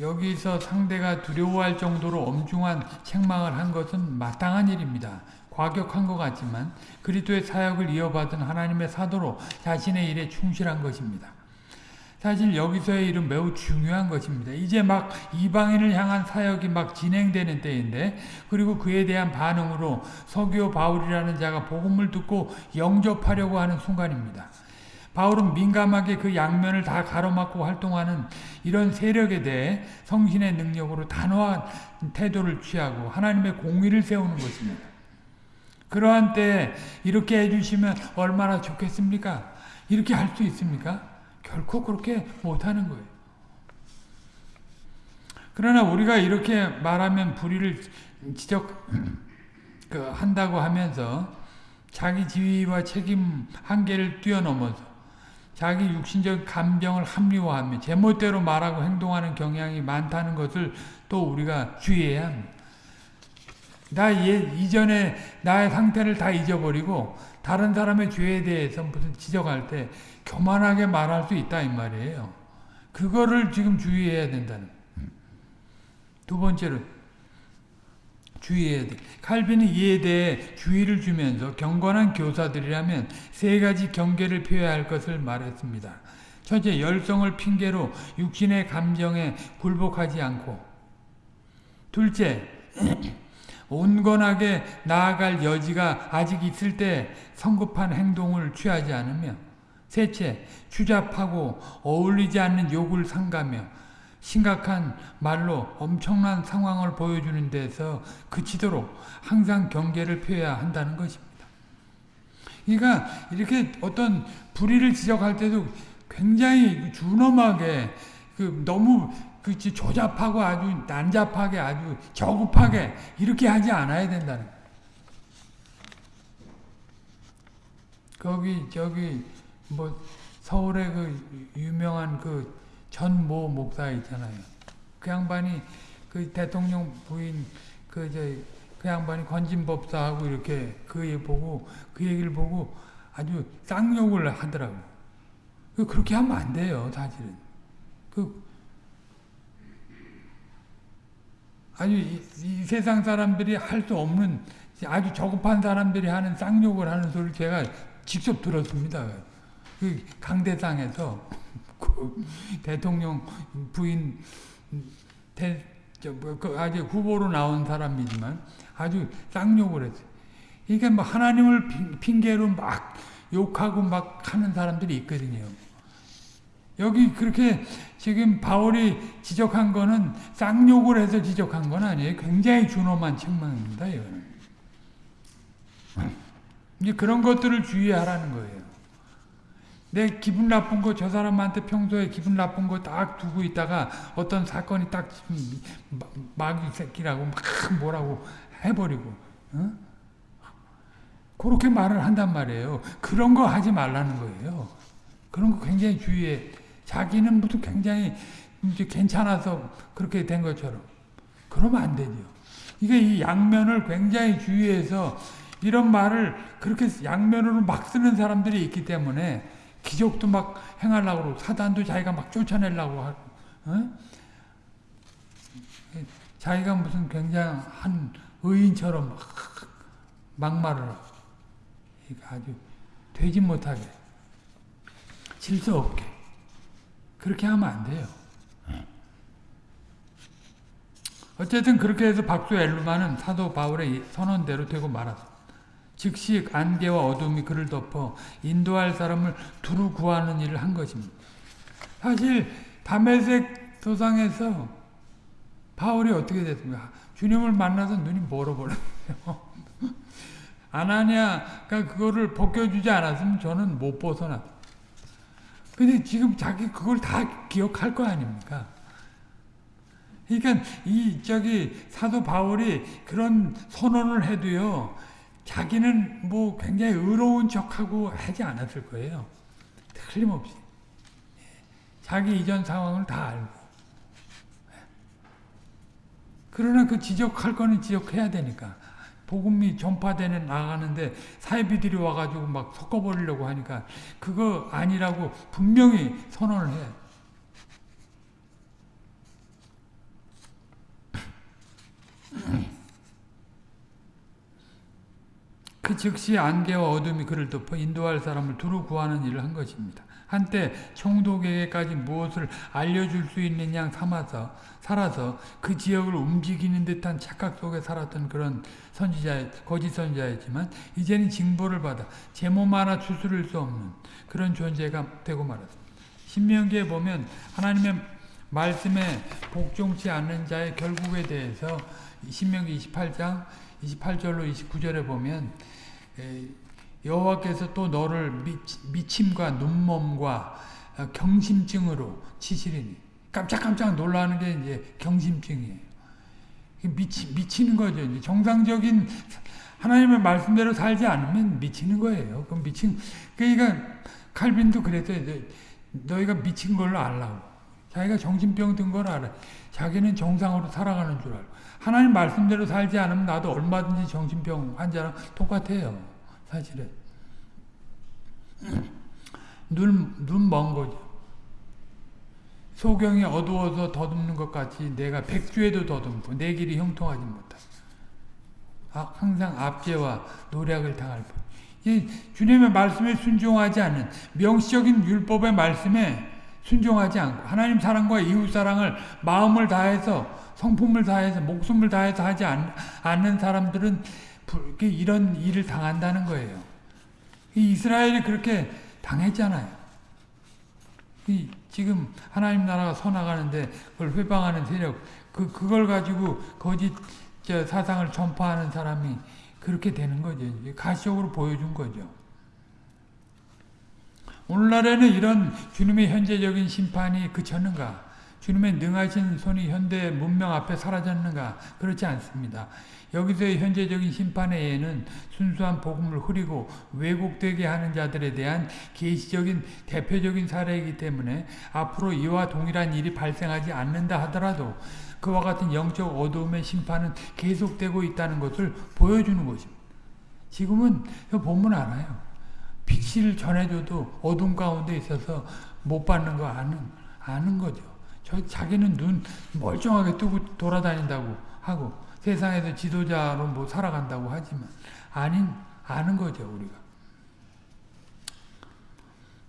여기서 상대가 두려워할 정도로 엄중한 책망을 한 것은 마땅한 일입니다. 과격한 것 같지만 그리스도의 사역을 이어받은 하나님의 사도로 자신의 일에 충실한 것입니다. 사실 여기서의 일은 매우 중요한 것입니다. 이제 막 이방인을 향한 사역이 막 진행되는 때인데 그리고 그에 대한 반응으로 서기오 바울이라는 자가 복음을 듣고 영접하려고 하는 순간입니다. 바울은 민감하게 그 양면을 다 가로막고 활동하는 이런 세력에 대해 성신의 능력으로 단호한 태도를 취하고 하나님의 공의를 세우는 것입니다. 그러한 때 이렇게 해주시면 얼마나 좋겠습니까? 이렇게 할 수 있습니까? 결코 그렇게 못하는 거예요. 그러나 우리가 이렇게 말하면 불의를 지적 그 한다고 하면서 자기 지위와 책임 한계를 뛰어넘어서 자기 육신적 감정을 합리화하며 제멋대로 말하고 행동하는 경향이 많다는 것을 또 우리가 주의해야 합니다. 나 예, 이전에 나의 상태를 다 잊어버리고 다른 사람의 죄에 대해서 무슨 지적할 때 교만하게 말할 수 있다 이 말이에요. 그거를 지금 주의해야 된다는. 두 번째로 주의해야 돼. 칼빈이 이에 대해 주의를 주면서 경건한 교사들이라면 세 가지 경계를 표해야 할 것을 말했습니다. 첫째, 열성을 핑계로 육신의 감정에 굴복하지 않고 둘째, *clears throat* 온건하게 나아갈 여지가 아직 있을 때 성급한 행동을 취하지 않으며 셋째, 추잡하고 어울리지 않는 욕을 삼가며 심각한 말로 엄청난 상황을 보여주는 데서 그치도록 항상 경계를 표해야 한다는 것입니다. 그러니까 이렇게 어떤 불의를 지적할 때도 굉장히 준엄하게 그 너무 그 조잡하고 아주 난잡하게 아주 저급하게 이렇게 하지 않아야 된다는 거기 저기 뭐 서울의 그 유명한 그 전 모 목사 있잖아요. 그 양반이 그그 대통령 부인 그저그 양반이 건진법사하고 이렇게 그 얘기 보고 그 얘기를 보고 아주 쌍욕을 하더라고. 그 그렇게 하면 안 돼요, 사실은. 그 아주 이, 이 세상 사람들이 할 수 없는 아주 저급한 사람들이 하는 쌍욕을 하는 소리를 제가 직접 들었습니다. 그 강대상에서 그 대통령 부인 대, 저, 뭐, 그 아주 후보로 나온 사람이지만 아주 쌍욕을 했어요. 그러니까 뭐 하나님을 핑계로 막 욕하고 막 하는 사람들이 있거든요. 여기 그렇게 지금 바울이 지적한 거는 쌍욕을 해서 지적한 건 아니에요. 굉장히 준엄한 책망입니다. 이거는. 이제 그런 것들을 주의하라는 거예요. 내 기분 나쁜 거 저 사람한테 평소에 기분 나쁜 거 딱 두고 있다가 어떤 사건이 딱 마귀 새끼라고 막 뭐라고 해버리고 어? 그렇게 말을 한단 말이에요. 그런 거 하지 말라는 거예요. 그런 거 굉장히 주의해. 자기는 무슨 굉장히 이제 괜찮아서 그렇게 된 것처럼. 그러면 안 되죠. 이게 이 양면을 굉장히 주의해서 이런 말을 그렇게 양면으로 막 쓰는 사람들이 있기 때문에 기적도 막 행하려고 그러고 사단도 자기가 막 쫓아내려고 하고 어? 자기가 무슨 굉장한 의인처럼 막 막말을 하고 아주 되지 못하게 질서 없게 그렇게 하면 안 돼요. 어쨌든 그렇게 해서 박수 엘루마는 사도 바울의 선언대로 되고 말았습니다. 즉시 안개와 어둠이 그를 덮어 인도할 사람을 두루 구하는 일을 한 것입니다. 사실 담에색 도상에서 바울이 어떻게 됐습니까? 주님을 만나서 눈이 멀어버렸어요. *laughs* 아나니아가 그거를 벗겨주지 않았으면 저는 못 벗어났어요. 근데 지금 자기 그걸 다 기억할 거 아닙니까? 그러니까 이 저기 사도 바울이 그런 선언을 해도요. 자기는 뭐 굉장히 의로운 척하고 하지 않았을 거예요. 틀림없이. 자기 이전 상황을 다 알고. 그러나 그 지적할 거는 지적해야 되니까. 복음이 전파되는 나가는데 사이비들이 와가지고 막 섞어버리려고 하니까 그거 아니라고 분명히 선언을 해. 그 즉시 안개와 어둠이 그를 덮어 인도할 사람을 두루 구하는 일을 한 것입니다. 한때 총독에게까지 무엇을 알려줄 수 있는 양 삼아서 살아서 그 지역을 움직이는 듯한 착각 속에 살았던 그런 선지자, 거짓 선지자였지만 이제는 징벌을 받아 제 몸 하나 추스를 수 없는 그런 존재가 되고 말았습니다. 신명기에 보면 하나님의 말씀에 복종치 않는 자의 결국에 대해서 신명기 28장 28절로 29절에 보면 여호와께서 또 너를 미침과 눈몸과 경심증으로 치시리니 깜짝깜짝 놀라는 게 이제 경심증이에요. 미치, 미치는 거죠. 이제 정상적인 하나님의 말씀대로 살지 않으면 미치는 거예요. 그럼 미친, 그러니까 칼빈도 그랬어요. 너희가 미친 걸로 알라고. 자기가 정신병 든 걸 알아. 자기는 정상으로 살아가는 줄 알고. 하나님 말씀대로 살지 않으면 나도 얼마든지 정신병 환자랑 똑같아요. 사실은. 눈, 눈 먼 거죠. 소경이 어두워서 더듬는 것 같이 내가 백주에도 더듬고 내 길이 형통하지 못하고 아, 항상 압제와 노력을 당할 뿐. 이 주님의 말씀에 순종하지 않는 명시적인 율법의 말씀에 순종하지 않고 하나님 사랑과 이웃 사랑을 마음을 다해서 성품을 다해서 목숨을 다해서 하지 않, 는 사람들은 이런 일을 당한다는 거예요. 이스라엘이 그렇게 당했잖아요. 이 지금 하나님 나라가 서나가는데 그걸 회방하는 세력, 그, 그걸 가지고 거짓 사상을 전파하는 사람이 그렇게 되는 거죠. 가시적으로 보여준 거죠. 오늘날에는 이런 주님의 현재적인 심판이 그쳤는가? 주님의 능하신 손이 현대 문명 앞에 사라졌는가? 그렇지 않습니다. 여기서의 현재적인 심판의 예는 순수한 복음을 흐리고 왜곡되게 하는 자들에 대한 계시적인 대표적인 사례이기 때문에 앞으로 이와 동일한 일이 발생하지 않는다 하더라도 그와 같은 영적 어두움의 심판은 계속되고 있다는 것을 보여주는 것입니다. 지금은 보면 알아요. 빛을 전해줘도 어둠 가운데 있어서 못 받는 거 아는, 아는 거죠. 저 자기는 눈 멀쩡하게 뜨고 돌아다닌다고 하고 세상에서 지도자로 뭐 살아간다고 하지만 아닌 아는 거죠 우리가.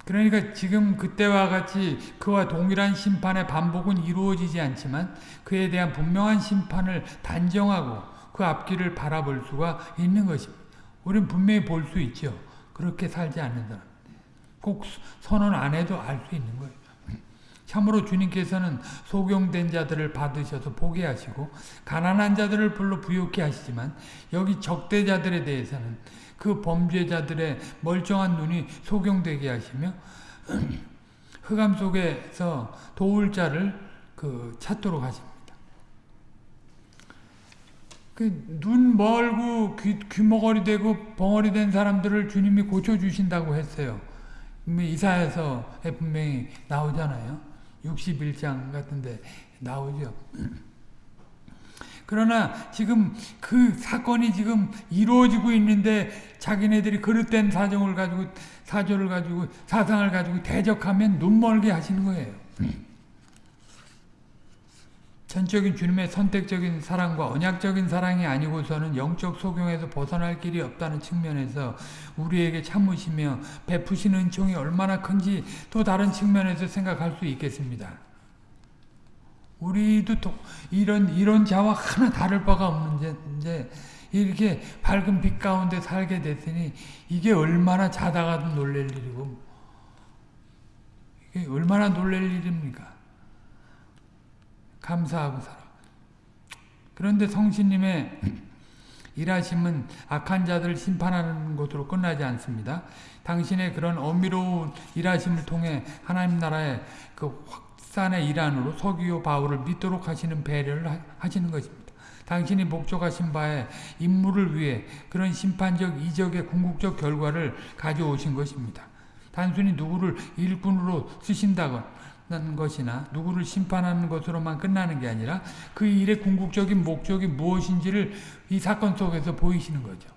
그러니까 지금 그때와 같이 그와 동일한 심판의 반복은 이루어지지 않지만 그에 대한 분명한 심판을 단정하고 그 앞길을 바라볼 수가 있는 것입니다. 우리는 분명히 볼 수 있죠. 그렇게 살지 않는 사람. 꼭 선언 안 해도 알 수 있는 거예요. 참으로 주님께서는 소경된 자들을 받으셔서 보게 하시고 가난한 자들을 불러 부욕케 하시지만 여기 적대자들에 대해서는 그 범죄자들의 멀쩡한 눈이 소경되게 하시며 *clears throat* 흑암 속에서 도울 자를 그 찾도록 하십니다. 그 눈 멀고 귀, 귀머거리 되고 벙어리 된 사람들을 주님이 고쳐주신다고 했어요. 이사에서 분명히 나오잖아요. 61장 같은데 나오죠. 그러나 지금 그 사건이 지금 이루어지고 있는데 자기네들이 그릇된 사정을 가지고 사조를 가지고 사상을 가지고 대적하면 눈멀게 하시는 거예요. 전적인 주님의 선택적인 사랑과 언약적인 사랑이 아니고서는 영적 소경에서 벗어날 길이 없다는 측면에서 우리에게 참으시며 베푸신 은총이 얼마나 큰지 또 다른 측면에서 생각할 수 있겠습니다. 우리도 또 이런 이런 자와 하나 다를 바가 없는데 이렇게 밝은 빛 가운데 살게 됐으니 이게 얼마나 자다가도 놀랄 일이고 이게 얼마나 놀랄 일입니까? 감사하고 살아. 그런데 성신님의 일하심은 악한 자들을 심판하는 것으로 끝나지 않습니다. 당신의 그런 어미로운 일하심을 통해 하나님 나라의 그 확산의 일환으로 서기요 바울을 믿도록 하시는 배려를 하시는 것입니다. 당신이 목적하신 바에 임무를 위해 그런 심판적 이적의 궁극적 결과를 가져오신 것입니다. 단순히 누구를 일꾼으로 쓰신다거나 것이나 누구를 심판하는 것으로만 끝나는 게 아니라 그 일의 궁극적인 목적이 무엇인지를 이 사건 속에서 보이시는 거죠.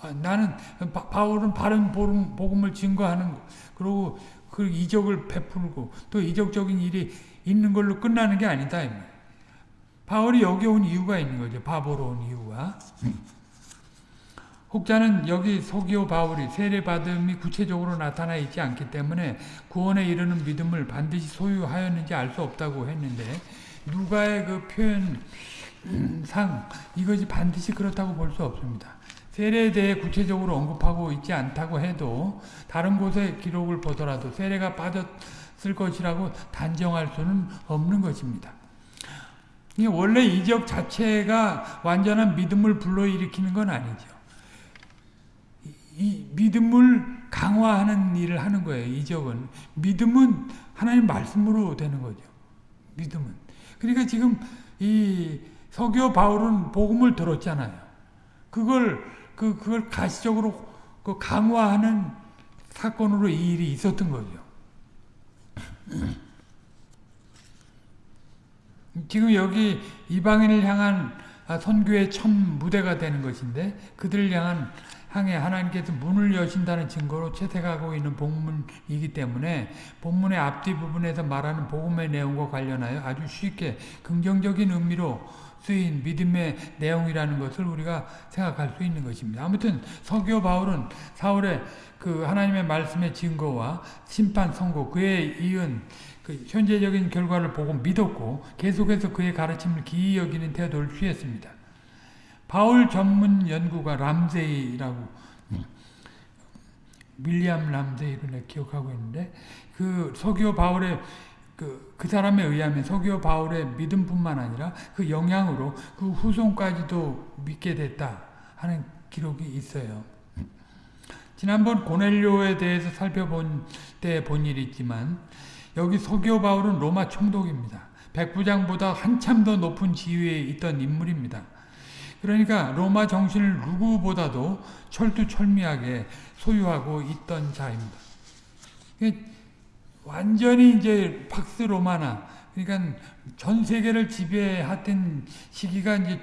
아, 나는 바, 울은 바른 복음을 증거하는 그리고 그 이적을 베풀고 또 이적적인 일이 있는 걸로 끝나는 게 아니다. 바울이 여기 온 이유가 있는 거죠. 바보로 온 이유가. 혹자는 여기 소기오 바울이 세례받음이 구체적으로 나타나 있지 않기 때문에 구원에 이르는 믿음을 반드시 소유하였는지 알 수 없다고 했는데 누가의 그 표현상 이것이 반드시 그렇다고 볼 수 없습니다. 세례에 대해 구체적으로 언급하고 있지 않다고 해도 다른 곳의 기록을 보더라도 세례가 빠졌을 것이라고 단정할 수는 없는 것입니다. 원래 이적 자체가 완전한 믿음을 불러일으키는 건 아니죠. 이 믿음을 강화하는 일을 하는 거예요. 이적은 믿음은 하나님 말씀으로 되는 거죠. 믿음은. 그러니까 지금 이 서교 바울은 복음을 들었잖아요. 그걸 그 그걸 가시적으로 그 강화하는 사건으로 이 일이 있었던 거죠. 지금 여기 이방인을 향한 선교의 첫 무대가 되는 것인데 그들을 향한 향해 하나님께서 문을 여신다는 증거로 채택하고 있는 본문이기 때문에 본문의 앞뒤 부분에서 말하는 복음의 내용과 관련하여 아주 쉽게 긍정적인 의미로 쓰인 믿음의 내용이라는 것을 우리가 생각할 수 있는 것입니다. 아무튼 서교 바울은 사울의 그 하나님의 말씀의 증거와 심판 선고 그에 이은 그 현재적인 결과를 보고 믿었고 계속해서 그의 가르침을 기이 여기는 태도를 취했습니다. 바울 전문 연구가 람세이라고 밀리암 람세이를 기억하고 있는데 그 서기오 바울의 그, 그 사람에 의하면 서기오 바울의 믿음뿐만 아니라 그 영향으로 그 후손까지도 믿게 됐다 하는 기록이 있어요. 지난번 고넬료에 대해서 살펴본 때 본 일이 있지만 여기 서기오 바울은 로마 총독입니다. 백부장보다 한참 더 높은 지위에 있던 인물입니다. 그러니까 로마 정신을 누구보다도 철두철미하게 소유하고 있던 자입니다. 완전히 이제 팍스 로마나 그러니까 전 세계를 지배했던 시기가 이제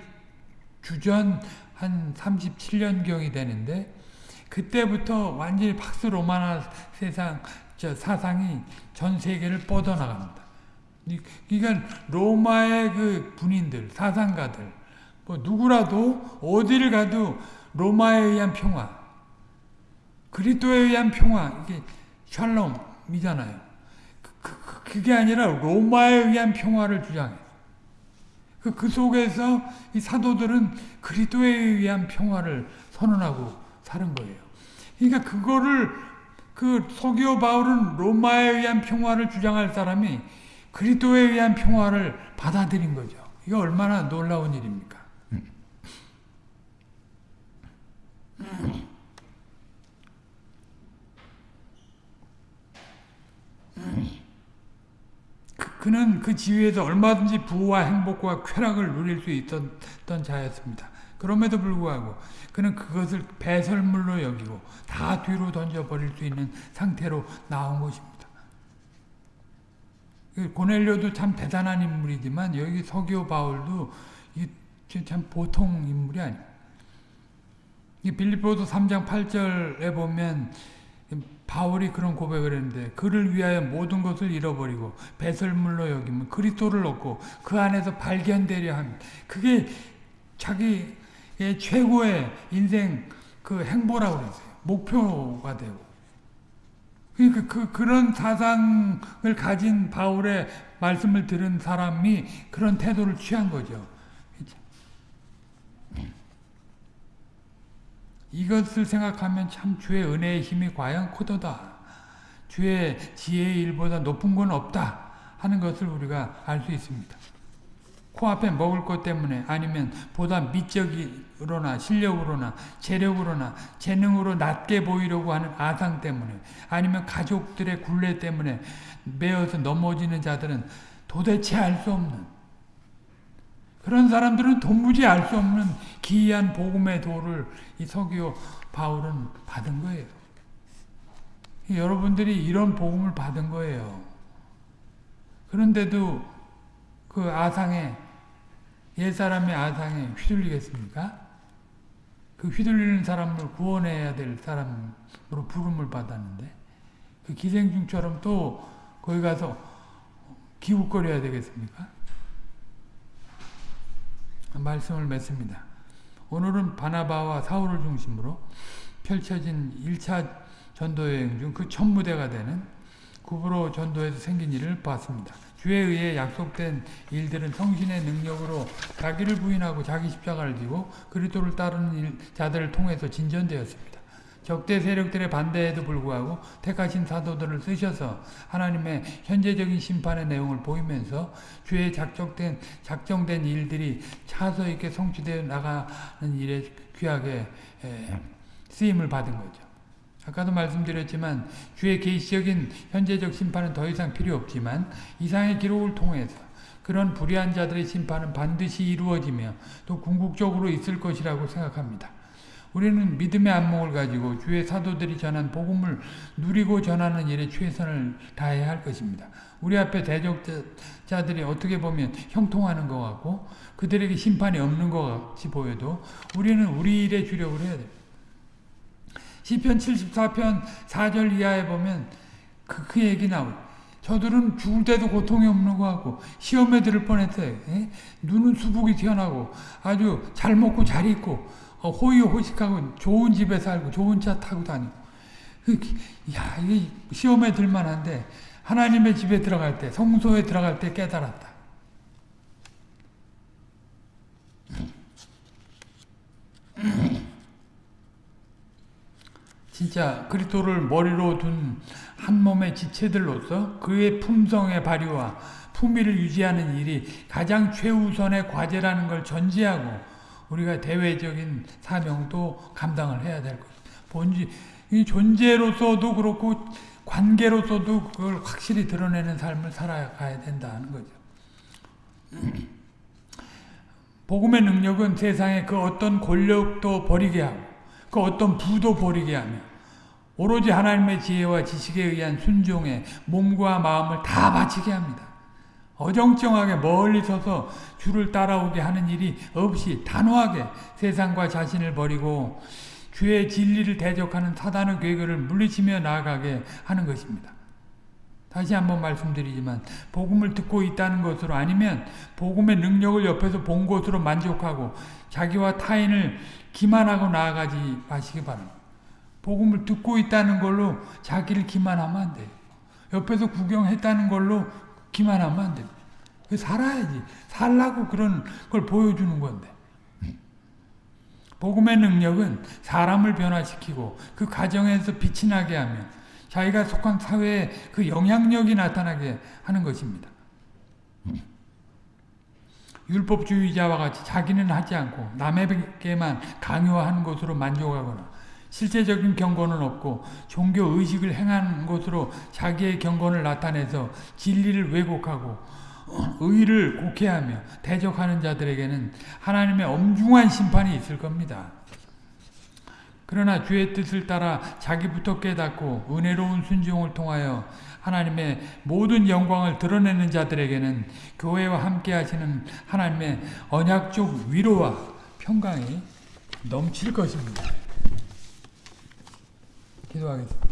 주전 한 37년경이 되는데 그때부터 완전히 박스 로마나 세상 저 사상이 전 세계를 뻗어나갑니다. 그러니까 로마의 그 군인들, 사상가들, 뭐 누구라도 어디를 가도 로마에 의한 평화, 그리스도에 의한 평화, 이게 샬롬이잖아요. 그, 그, 그게 아니라 로마에 의한 평화를 주장해. 그, 그 속에서 이 사도들은 그리스도에 의한 평화를 선언하고 사는 거예요. 그러니까 그거를 그 서기오 바울은 로마에 의한 평화를 주장할 사람이 그리스도에 의한 평화를 받아들인 거죠. 이거 얼마나 놀라운 일입니까? 그, 는 그 지위에서 얼마든지 부와 행복과 쾌락을 누릴 수 있었던 자였습니다. 그럼에도 불구하고 그는 그것을 배설물로 여기고 다 뒤로 던져버릴 수 있는 상태로 나온 것입니다. 그 고넬료도 참 대단한 인물이지만 여기 서기오 바울도 참 보통 인물이 아니에요. 빌립보도 3장 8절에 보면 바울이 그런 고백을 했는데 그를 위하여 모든 것을 잃어버리고 배설물로 여기면 그리스도를 얻고 그 안에서 발견되려 합니다. 그게 자기 의 최고의 인생 그 행보라고 그랬어요. 목표가 되고. 그러니까 그, 그런 사상을 가진 바울의 말씀을 들은 사람이 그런 태도를 취한 거죠. 이것을 생각하면 참 주의 은혜의 힘이 과연 크도다. 주의 지혜의 일보다 높은 건 없다 하는 것을 우리가 알 수 있습니다. 코앞에 먹을 것 때문에 아니면 보다 미적으로나 실력으로나 재력으로나 재능으로 낮게 보이려고 하는 아상 때문에 아니면 가족들의 굴레 때문에 매어서 넘어지는 자들은 도대체 알 수 없는 그런 사람들은 도무지 알 수 없는 기이한 복음의 도를 이 서기오 바울은 받은 거예요. 여러분들이 이런 복음을 받은 거예요. 그런데도 그 아상에 옛사람의 아상에 휘둘리겠습니까? 그 휘둘리는 사람을 구원해야 될 사람으로 부름을 받았는데 그 기생충처럼 또 거기 가서 기웃거려야 되겠습니까? 말씀을 맺습니다. 오늘은 바나바와 사울을 중심으로 펼쳐진 1차 전도여행 중 그 첫 무대가 되는 구브로 전도에서 생긴 일을 봤습니다. 주에 의해 약속된 일들은 성신의 능력으로 자기를 부인하고 자기 십자가를 지고 그리스도를 따르는 자들을 통해서 진전되었습니다. 적대 세력들의 반대에도 불구하고 택하신 사도들을 쓰셔서 하나님의 현재적인 심판의 내용을 보이면서 주의 작정된, 작정된 일들이 차서 있게 성취되어 나가는 일에 귀하게 쓰임을 받은 거죠. 아까도 말씀드렸지만 주의 계시적인 현재적 심판은 더 이상 필요 없지만 이상의 기록을 통해서 그런 불의한 자들의 심판은 반드시 이루어지며 또 궁극적으로 있을 것이라고 생각합니다. 우리는 믿음의 안목을 가지고 주의 사도들이 전한 복음을 누리고 전하는 일에 최선을 다해야 할 것입니다. 우리 앞에 대적자들이 어떻게 보면 형통하는 것 같고 그들에게 심판이 없는 것 같이 보여도 우리는 우리 일에 주력을 해야 됩니다. 시편 74편 4절 이하에 보면 그, 그 얘기 나오고 저들은 죽을 때도 고통이 없는 것 같고 시험에 들을 뻔했어요. 에? 눈은 수북이 튀어나고 아주 잘 먹고 잘 입고 어, 호의호식하고 좋은 집에 살고 좋은 차 타고 다니고 그, 야 이게 시험에 들만한데 하나님의 집에 들어갈 때 성소에 들어갈 때 깨달았다. 진짜 그리스도를 머리로 둔 한 몸의 지체들로서 그의 품성의 발휘와 품위를 유지하는 일이 가장 최우선의 과제라는 걸 전제하고 우리가 대외적인 사명도 감당을 해야 될 것. 본지 이 존재로서도 그렇고 관계로서도 그걸 확실히 드러내는 삶을 살아가야 된다는 거죠. *clears throat* 복음의 능력은 세상에 그 어떤 권력도 버리게 하고 그 어떤 부도 버리게 하며 오로지 하나님의 지혜와 지식에 의한 순종에 몸과 마음을 다 바치게 합니다. 어정쩡하게 멀리 서서 주를 따라오게 하는 일이 없이 단호하게 세상과 자신을 버리고 주의 진리를 대적하는 사단의 괴계를 물리치며 나아가게 하는 것입니다. 다시 한번 말씀드리지만 복음을 듣고 있다는 것으로 아니면 복음의 능력을 옆에서 본 것으로 만족하고 자기와 타인을 기만하고 나아가지 마시기 바랍니다. 복음을 듣고 있다는 걸로 자기를 기만하면 안 돼요. 옆에서 구경했다는 걸로 기만하면 안 됩니다. 살아야지. 살라고 그런 걸 보여주는 건데. 복음의 능력은 사람을 변화시키고 그 가정에서 빛이 나게 하며 자기가 속한 사회에 그 영향력이 나타나게 하는 것입니다. 율법주의자와 같이 자기는 하지 않고 남에게만 강요하는 것으로 만족하거나 실제적인 경건은 없고 종교 의식을 행하는 것으로 자기의 경건을 나타내서 진리를 왜곡하고 의를 곡해하며 대적하는 자들에게는 하나님의 엄중한 심판이 있을 겁니다. 그러나 주의 뜻을 따라 자기부터 깨닫고 은혜로운 순종을 통하여 하나님의 모든 영광을 드러내는 자들에게는 교회와 함께 하시는 하나님의 언약적 위로와 평강이 넘칠 것입니다. 기도하겠습니다.